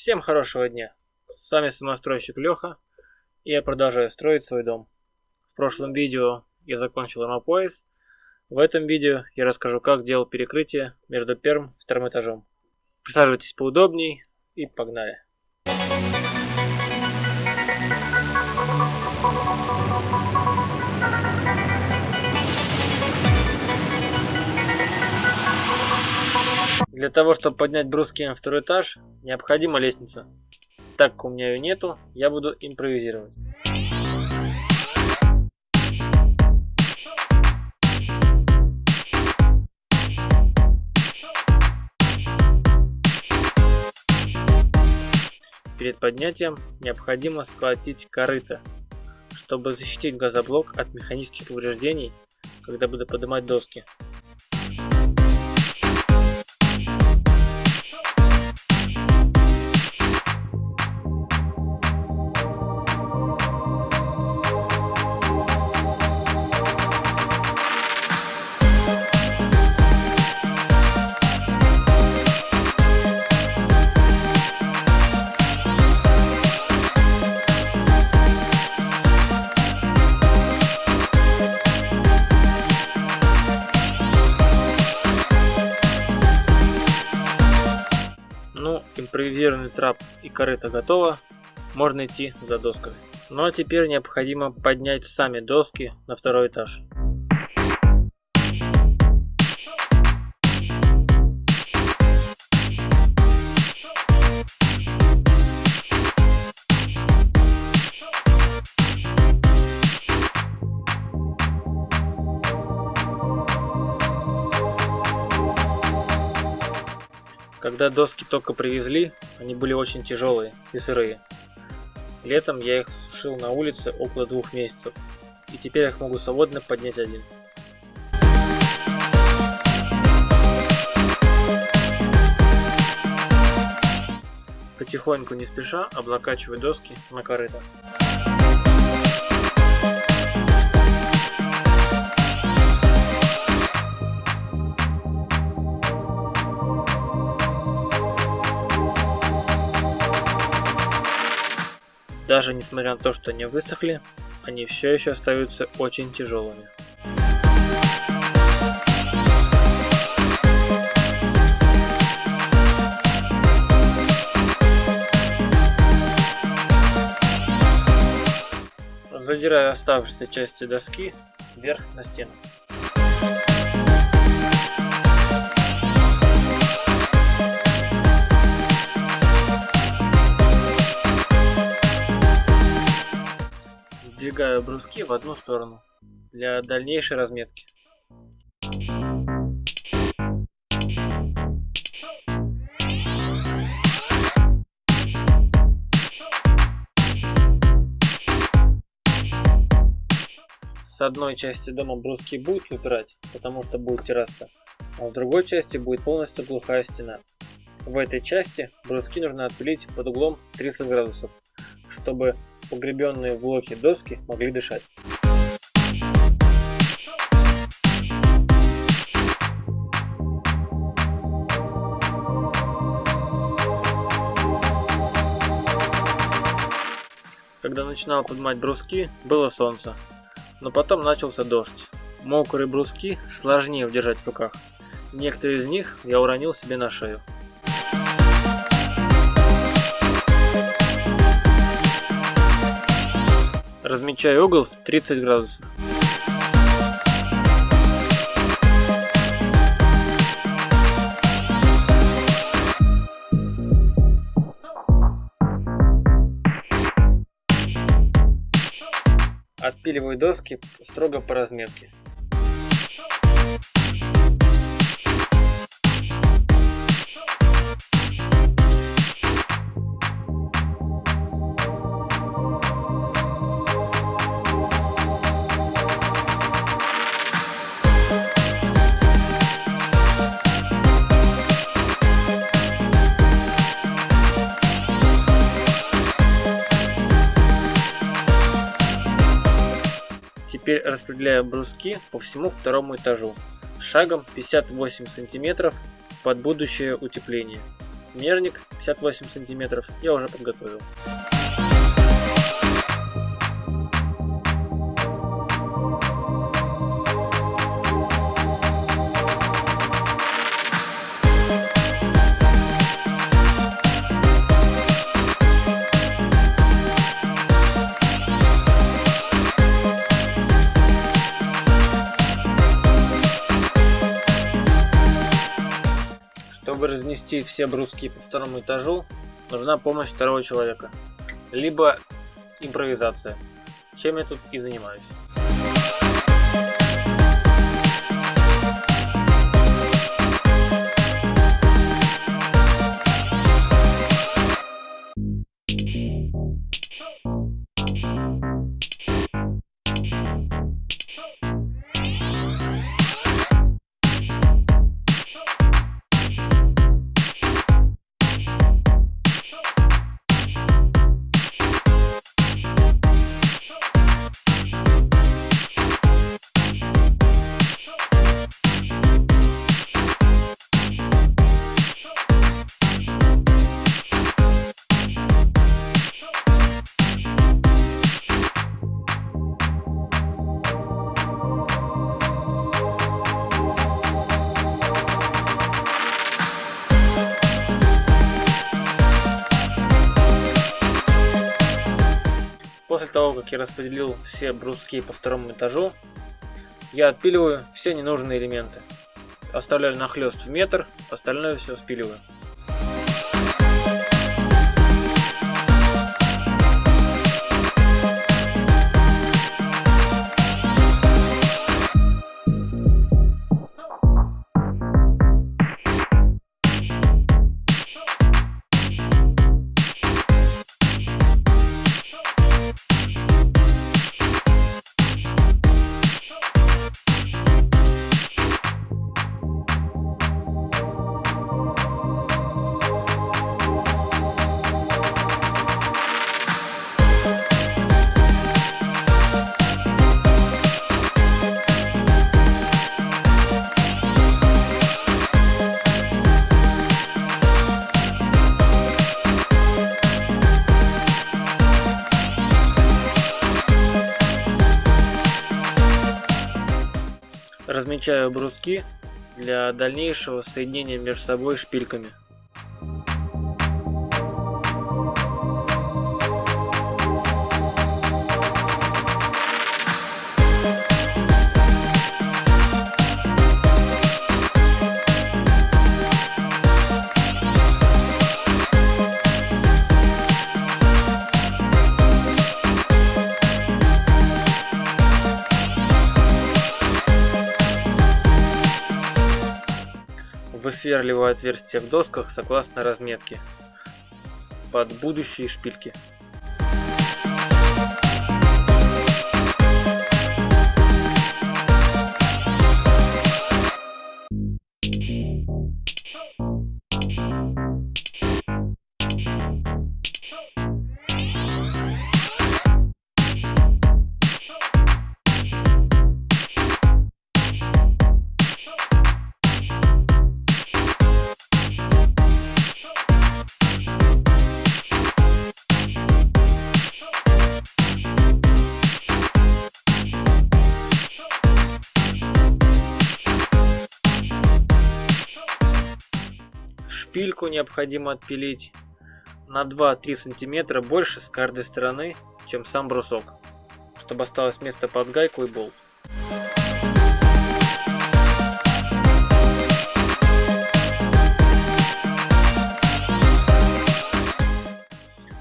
Всем хорошего дня! С вами самостройщик Леха, и я продолжаю строить свой дом. В прошлом видео я закончил армопояс, в этом видео я расскажу, как делал перекрытие между первым и вторым этажом. Присаживайтесь поудобней и погнали! Для того, чтобы поднять бруски на второй этаж, необходима лестница. Так как у меня ее нету, я буду импровизировать. Перед поднятием необходимо сколотить корыто, чтобы защитить газоблок от механических повреждений, когда буду поднимать доски. Импровизированный трап и корыто готово, можно идти за досками. Ну а теперь необходимо поднять сами доски на второй этаж. Когда доски только привезли, они были очень тяжелые и сырые. Летом я их сушил на улице около двух месяцев, и теперь я их могу свободно поднять один. Потихоньку, не спеша, облокачиваю доски на корыто. Даже несмотря на то, что они высохли, они все еще остаются очень тяжелыми. Задираю оставшиеся части доски вверх на стену. Сдвигаю бруски в одну сторону для дальнейшей разметки. С одной части дома бруски будут выпирать, потому что будет терраса, а с другой части будет полностью глухая стена. В этой части бруски нужно отпилить под углом 30 градусов, чтобы погребенные в блоке доски могли дышать. Когда начинал поднимать бруски, было солнце, но потом начался дождь. Мокрые бруски сложнее удержать в руках. Некоторые из них я уронил себе на шею. Размечаю угол в 30 градусов. Отпиливаю доски строго по разметке. Распределяю бруски по всему второму этажу, шагом 58 сантиметров под будущее утепление. Мерник 58 сантиметров я уже подготовил. Разнести все бруски по второму этажу, нужна помощь второго человека, либо импровизация, чем я тут и занимаюсь. После того, как я распределил все бруски по второму этажу, я отпиливаю все ненужные элементы. Оставляю нахлест в метр, остальное все спиливаю. Размечаю бруски для дальнейшего соединения между собой шпильками. Высверливаю отверстия в досках согласно разметке под будущие шпильки. Шпильку необходимо отпилить на 2-3 сантиметра больше с каждой стороны, чем сам брусок, чтобы осталось место под гайку и болт.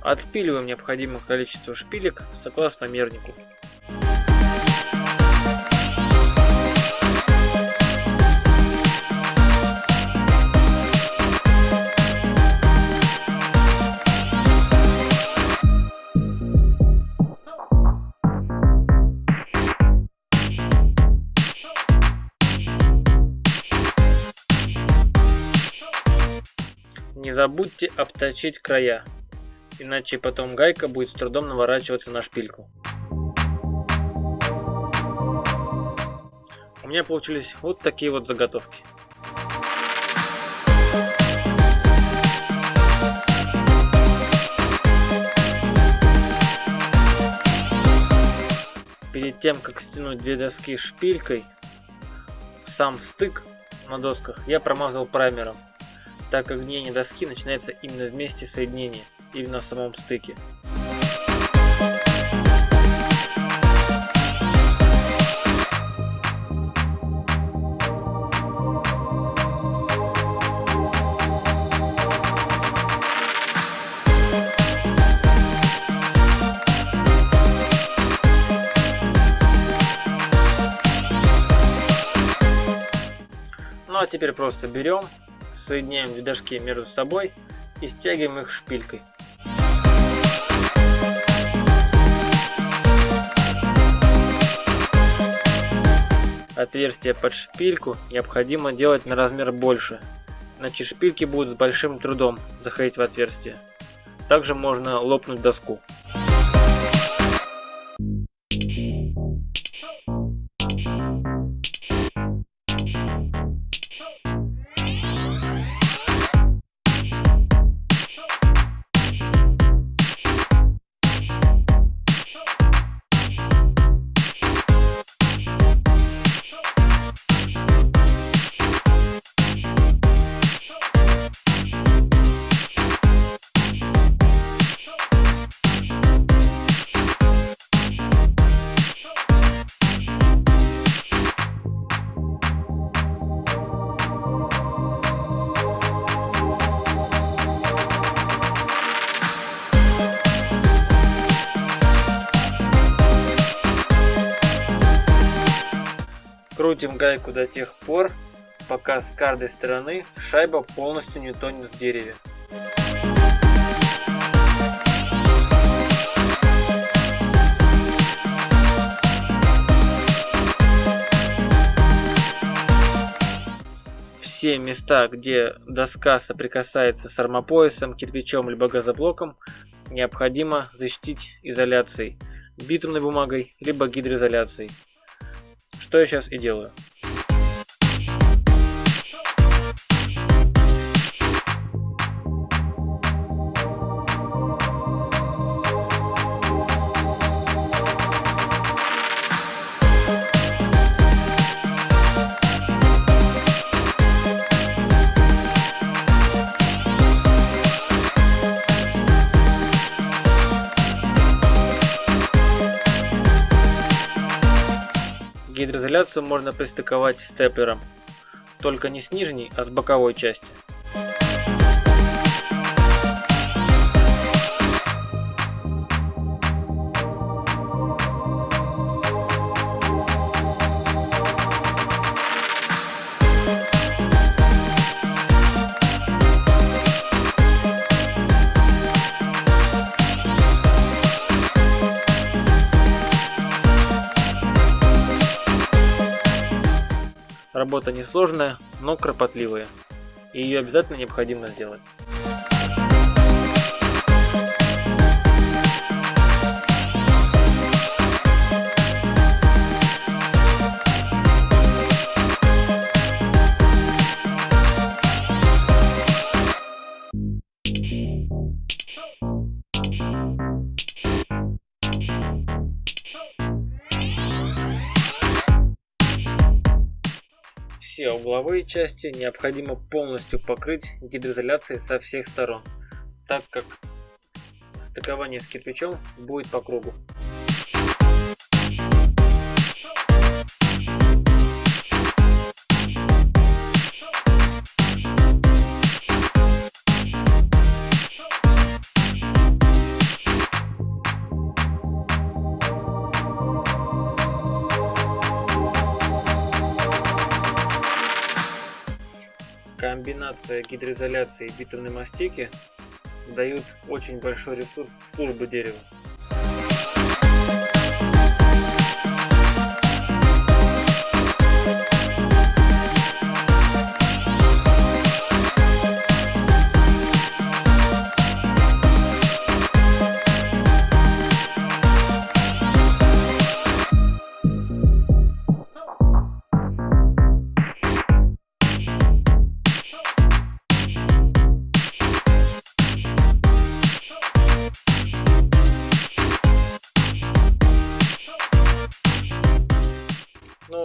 Отпиливаем необходимое количество шпилек согласно мернику. забудьте обточить края, иначе потом гайка будет с трудом наворачиваться на шпильку. У меня получились вот такие вот заготовки. Перед тем, как стянуть две доски шпилькой, сам стык на досках я промазал праймером так как гниение доски начинается именно в месте соединения, именно в самом стыке. а теперь просто берем, соединяем две дошки между собой и стягиваем их шпилькой. Отверстие под шпильку необходимо делать на размер больше, иначе шпильки будут с большим трудом заходить в отверстие. Также можно лопнуть доску. Крутим гайку до тех пор, пока с каждой стороны шайба полностью не тонет в дереве. Все места, где доска соприкасается с армопоясом, кирпичом либо газоблоком, необходимо защитить изоляцией, битумной бумагой либо гидроизоляцией. Что я сейчас и делаю. Гидроизоляцию можно пристыковать степлером, только не с нижней, а с боковой части. Работа несложная, но кропотливая. И ее обязательно необходимо сделать. Угловые части необходимо полностью покрыть гидроизоляцией со всех сторон, так как стыкование с кирпичом будет по кругу. Комбинация гидроизоляции и битумной мастики дают очень большой ресурс службы дерева.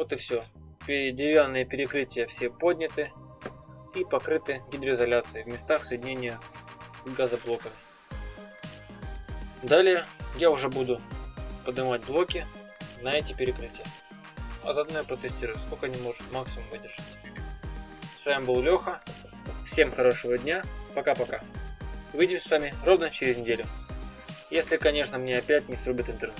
Вот и все. Деревянные перекрытия все подняты и покрыты гидроизоляцией в местах соединения с газоблоками. Далее я уже буду поднимать блоки на эти перекрытия. А заодно я протестирую, сколько они может максимум выдержать. С вами был Леха. Всем хорошего дня. Пока-пока. Увидимся с вами ровно через неделю. Если, конечно, мне опять не срубит интернет.